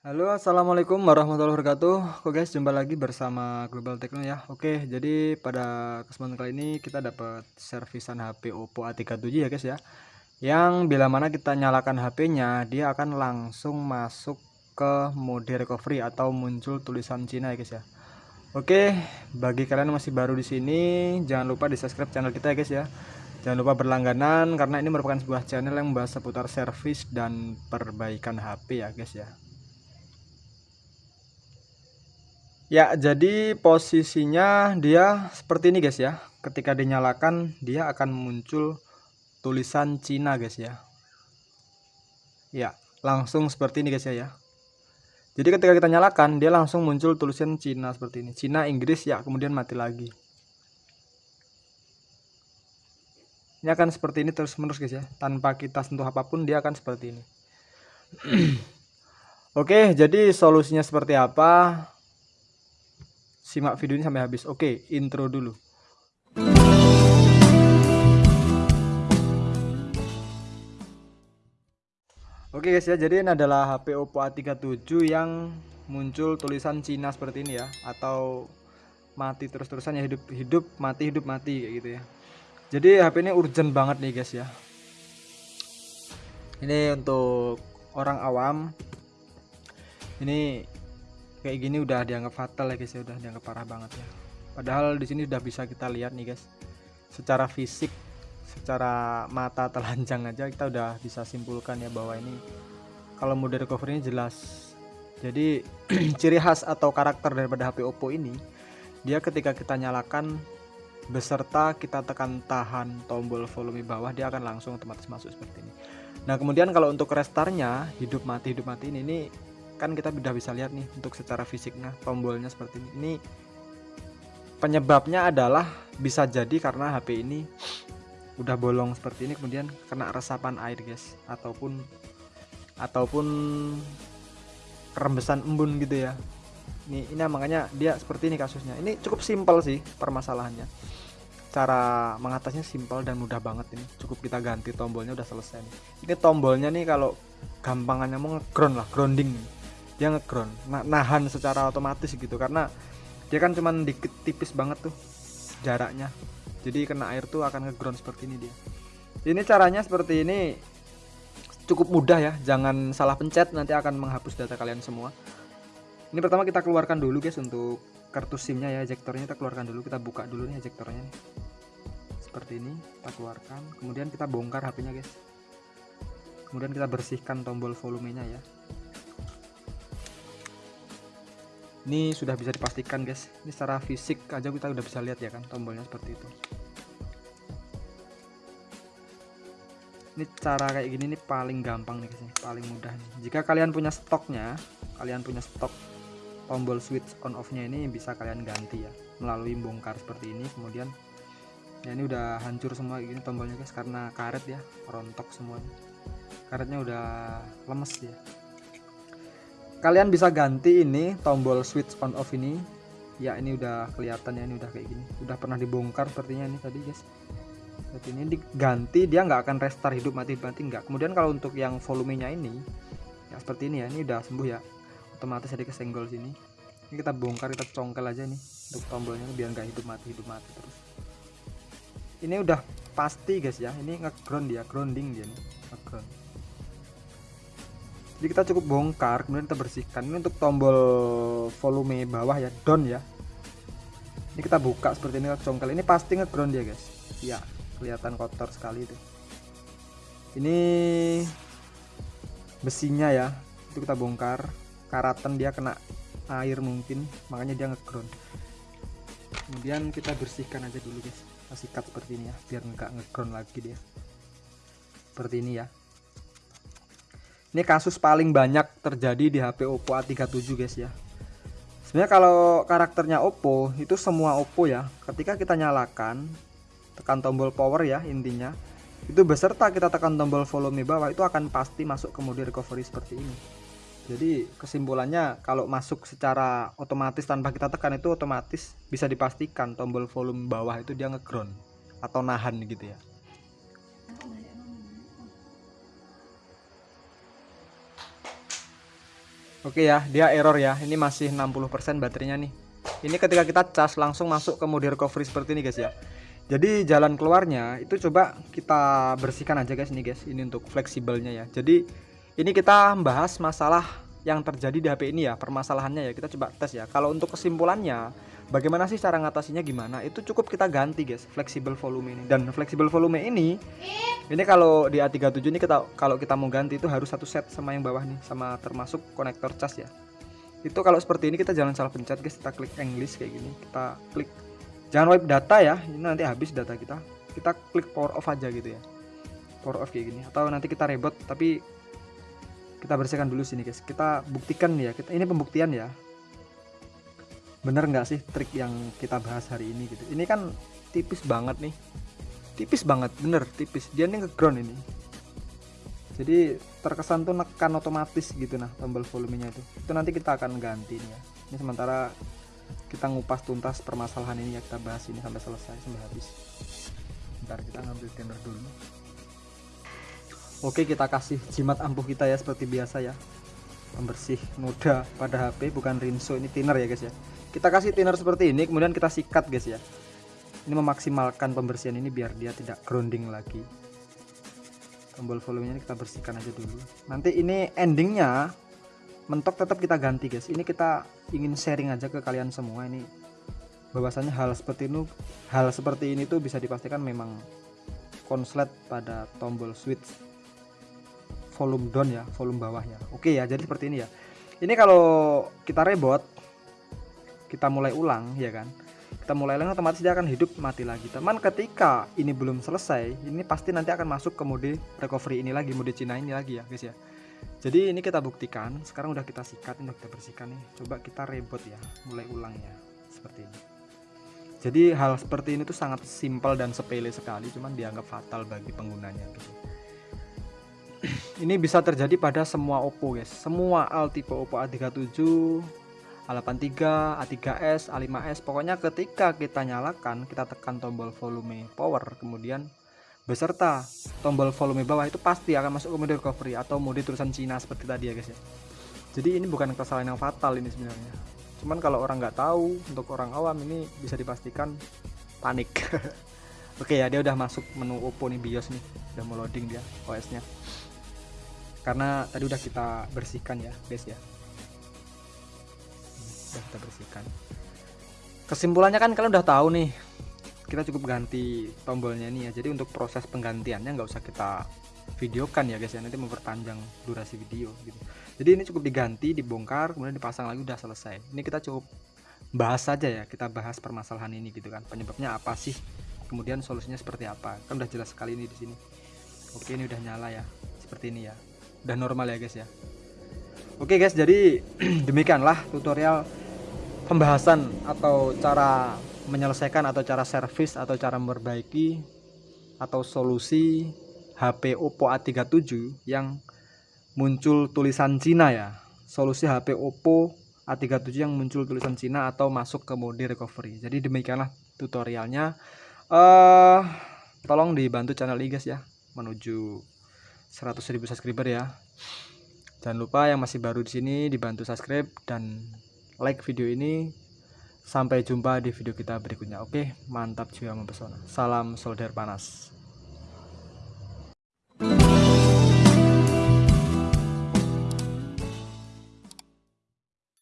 Halo, assalamualaikum warahmatullahi wabarakatuh. Oke guys, jumpa lagi bersama Global Techno ya. Oke, jadi pada kesempatan kali ini kita dapat servisan HP Oppo A37 ya guys ya. Yang bila mana kita nyalakan HP-nya, dia akan langsung masuk ke mode recovery atau muncul tulisan Cina ya guys ya. Oke, bagi kalian yang masih baru di sini, jangan lupa di subscribe channel kita ya guys ya. Jangan lupa berlangganan karena ini merupakan sebuah channel yang membahas seputar servis dan perbaikan HP ya guys ya. Ya, jadi posisinya dia seperti ini guys ya. Ketika dinyalakan, dia akan muncul tulisan Cina guys ya. Ya, langsung seperti ini guys ya. ya. Jadi ketika kita nyalakan, dia langsung muncul tulisan Cina seperti ini. Cina, Inggris ya, kemudian mati lagi. Ini akan seperti ini terus-menerus guys ya. Tanpa kita sentuh apa pun, dia akan seperti ini. Oke, jadi solusinya seperti apa? Simak video ini sampai habis. Oke, intro dulu. Oke guys ya, jadi ini adalah HP Oppo A37 yang muncul tulisan Cina seperti ini ya atau mati terus-terusan ya hidup hidup mati hidup mati kayak gitu ya. Jadi HP ini urgent banget nih guys ya. Ini untuk orang awam. Ini kayak gini udah dianggap fatal ya guys ya udah dianggap parah banget ya. Padahal di sini udah bisa kita lihat nih guys secara fisik secara mata telanjang aja kita udah bisa simpulkan ya bahwa ini kalau mode recovery ini jelas. Jadi ciri khas atau karakter daripada HP Oppo ini dia ketika kita nyalakan beserta kita tekan tahan tombol volume bawah dia akan langsung otomatis masuk seperti ini. Nah kemudian kalau untuk restartnya hidup mati hidup mati ini, ini kan kita sudah bisa lihat nih untuk secara fisiknya tombolnya seperti ini. Ini penyebabnya adalah bisa jadi karena HP ini udah bolong seperti ini kemudian kena resapan air guys. Ataupun ataupun rembesan embun gitu ya. Ini ini makanya dia seperti ini kasusnya. Ini cukup simpel sih permasalahannya. Cara mengatasnya simpel dan mudah banget ini. Cukup kita ganti tombolnya udah selesai nih. ini tombolnya nih kalau gampangannya mau ngeground lah grounding. nih dia ngeground nah, nahan secara otomatis gitu karena dia kan cuman dikit tipis banget tuh jaraknya. Jadi kena air tuh akan ngeground seperti ini dia. Ini caranya seperti ini cukup mudah ya jangan salah pencet nanti akan menghapus data kalian semua. Ini pertama kita keluarkan dulu guys untuk kartu simnya ya ejektornya kita keluarkan dulu kita buka dulu nih ejektornya seperti ini kita keluarkan kemudian kita bongkar HP nya guys. Kemudian kita bersihkan tombol volumenya ya ini sudah bisa dipastikan guys. Ini secara fisik aja kita udah bisa lihat ya kan tombolnya seperti itu. Ini cara kayak gini nih paling gampang nih guys paling mudah nih. Jika kalian punya stoknya kalian punya stok tombol switch on off nya ini bisa kalian ganti ya melalui bongkar seperti ini. Kemudian ya ini udah hancur semua gini tombolnya guys karena karet ya rontok semuanya karetnya udah lemes ya kalian bisa ganti ini tombol switch on off ini. Ya ini udah kelihatan ya ini udah kayak gini. Udah pernah dibongkar sepertinya ini tadi guys. Seperti ini diganti dia nggak akan restart hidup mati mati nggak. Kemudian kalau untuk yang volumenya ini ya seperti ini ya ini udah sembuh ya. Otomatis ada kesenggol sini. Ini kita bongkar kita congkel aja nih untuk tombolnya biar nggak hidup mati hidup mati terus. Ini udah pasti guys ya. Ini ngeground dia grounding dia nih ngeground jadi kita cukup bongkar kemudian kita bersihkan. Ini untuk tombol volume bawah ya down ya. Ini kita buka seperti ini congkel. Ini pasti ngeground ya guys. Ya kelihatan kotor sekali itu. Ini besinya ya itu kita bongkar. Karatan dia kena air mungkin makanya dia ngeground. Kemudian kita bersihkan aja dulu guys. Kita sikat seperti ini ya biar nggak ngeground lagi dia. Seperti ini ya ini kasus paling banyak terjadi di HP Oppo A37 guys ya. Sebenarnya kalau karakternya Oppo itu semua Oppo ya. Ketika kita nyalakan tekan tombol power ya intinya itu beserta kita tekan tombol volume bawah itu akan pasti masuk ke mode recovery seperti ini. Jadi kesimpulannya kalau masuk secara otomatis tanpa kita tekan itu otomatis bisa dipastikan tombol volume bawah itu dia ngeground atau nahan gitu ya Oke ya, dia error ya. Ini masih 60% baterainya nih. Ini ketika kita cas langsung masuk ke mode recovery seperti ini guys ya. Jadi jalan keluarnya itu coba kita bersihkan aja guys nih guys. Ini untuk fleksibelnya ya. Jadi ini kita bahas masalah yang terjadi di HP ini ya, permasalahannya ya. Kita coba tes ya. Kalau untuk kesimpulannya, bagaimana sih cara ngatasinya gimana? Itu cukup kita ganti guys, fleksibel volume ini. Dan fleksibel volume ini ini. kalau di A37 ini kita kalau kita mau ganti itu harus satu set sama yang bawah nih sama termasuk konektor cas ya. Itu kalau seperti ini kita jangan salah pencet guys. Kita klik English kayak gini. Kita klik. Jangan wipe data ya. Ini nanti habis data kita. Kita klik power off aja gitu ya. Power off kayak gini. Atau nanti kita reboot tapi kita bersihkan dulu sini guys. Kita buktikan ya. Kita ini pembuktian ya bener nggak sih trik yang kita bahas hari ini gitu? Ini kan tipis banget nih. Tipis banget bener tipis. Dia nih ngeground ini. Jadi terkesan tuh nekan otomatis gitu nah tombol volumenya itu. Itu nanti kita akan ganti nih ya. Ini sementara kita ngupas tuntas permasalahan ini ya kita bahas ini sampai selesai sampai habis. Ntar kita ngambil thinner dulu. Oke kita kasih jimat ampuh kita ya seperti biasa ya. Pembersih noda pada HP bukan rinso ini thinner ya guys ya kita kasih thinner seperti ini kemudian kita sikat guys ya. Ini memaksimalkan pembersihan ini biar dia tidak grounding lagi. Tombol volumenya kita bersihkan aja dulu. Nanti ini endingnya mentok tetap kita ganti guys. Ini kita ingin sharing aja ke kalian semua. Ini bahwasanya hal seperti ini hal seperti ini tuh bisa dipastikan memang konslet pada tombol switch volume down ya volume bawahnya oke ya jadi seperti ini ya. Ini kalau kita rebot kita mulai ulang ya kan? Kita mulai lagi otomatis dia akan hidup mati lagi. Teman ketika ini belum selesai ini pasti nanti akan masuk ke mode recovery ini lagi mode Cina ini lagi ya guys ya. Jadi ini kita buktikan. Sekarang udah kita sikat ini kita bersihkan nih. Coba kita reboot ya mulai ulang ya seperti ini. Jadi hal seperti ini tuh sangat simpel dan sepele sekali cuman dianggap fatal bagi penggunanya gitu. Ini bisa terjadi pada semua Oppo guys. Semua al tipe Oppo A37 A83, A3s, A5s pokoknya ketika kita nyalakan kita tekan tombol volume power kemudian beserta tombol volume bawah itu pasti akan masuk ke mode recovery atau mode tulisan Cina seperti tadi ya guys ya. Jadi ini bukan kesalahan yang fatal ini sebenarnya. Cuman kalau orang nggak tahu untuk orang awam ini bisa dipastikan panik. Oke ya dia udah masuk menu Oppo nih BIOS nih. Udah mau loading dia OS nya karena tadi udah kita bersihkan ya guys ya udah kita bersihkan. Kesimpulannya kan kalian udah tahu nih kita cukup ganti tombolnya ini ya. Jadi untuk proses penggantiannya nggak usah kita videokan ya guys ya. Nanti memperpanjang durasi video gitu. Jadi ini cukup diganti dibongkar kemudian dipasang lagi udah selesai. Ini kita cukup bahas saja ya kita bahas permasalahan ini gitu kan. Penyebabnya apa sih? Kemudian solusinya seperti apa? Kan udah jelas sekali ini di sini. Oke ini udah nyala ya seperti ini ya. Udah normal ya guys ya. Oke guys, jadi demikianlah tutorial pembahasan atau cara menyelesaikan atau cara servis atau cara memperbaiki atau solusi HP Oppo A37 yang muncul tulisan Cina ya. Solusi HP Oppo A37 yang muncul tulisan Cina atau masuk ke mode recovery. Jadi demikianlah tutorialnya. Uh, tolong dibantu channel ini guys ya menuju 100.000 subscriber ya. Jangan lupa yang masih baru di sini dibantu subscribe dan like video ini. Sampai jumpa di video kita berikutnya. Oke mantap jiwa mempesona. Salam solder panas